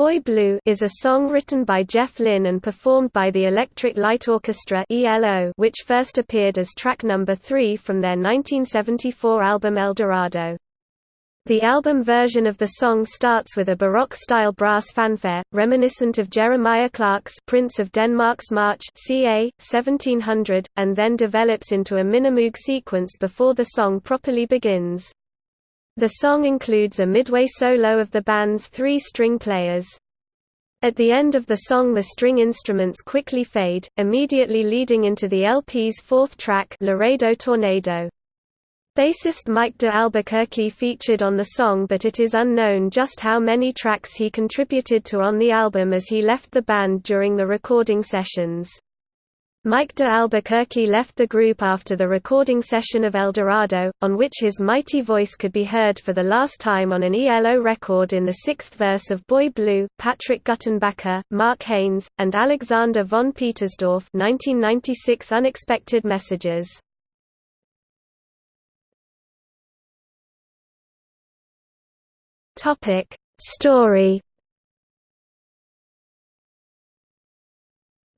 Boy Blue is a song written by Jeff Lynne and performed by the Electric Light Orchestra which first appeared as track number 3 from their 1974 album El Dorado. The album version of the song starts with a Baroque-style brass fanfare, reminiscent of Jeremiah Clarke's Prince of Denmark's March ca. 1700, and then develops into a Minimoog sequence before the song properly begins. The song includes a midway solo of the band's three string players. At the end of the song the string instruments quickly fade, immediately leading into the LP's fourth track Laredo Tornado. Bassist Mike de Albuquerque featured on the song but it is unknown just how many tracks he contributed to on the album as he left the band during the recording sessions. Mike de Albuquerque left the group after the recording session of El Dorado, on which his mighty voice could be heard for the last time on an ELO record in the sixth verse of Boy Blue. Patrick Guttenbacher, Mark Haynes, and Alexander von Petersdorf 1996 Unexpected Messages. Story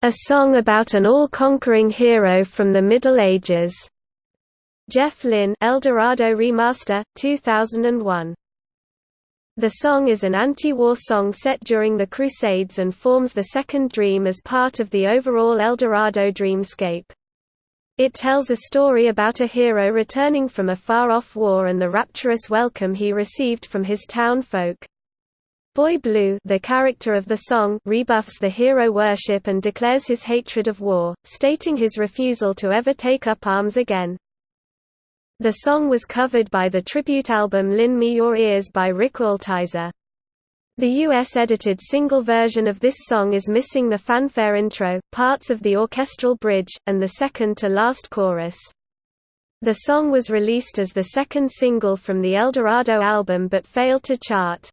A song about an all-conquering hero from the Middle Ages. Jeff Lynne El Dorado Remaster, 2001. The song is an anti-war song set during the Crusades and forms the second dream as part of the overall El Dorado dreamscape. It tells a story about a hero returning from a far-off war and the rapturous welcome he received from his town folk. Boy Blue the character of the song rebuffs the hero worship and declares his hatred of war, stating his refusal to ever take up arms again. The song was covered by the tribute album Lend Me Your Ears by Rick Altizer. The US edited single version of this song is missing the fanfare intro, parts of the orchestral bridge, and the second to last chorus. The song was released as the second single from the El Dorado album but failed to chart.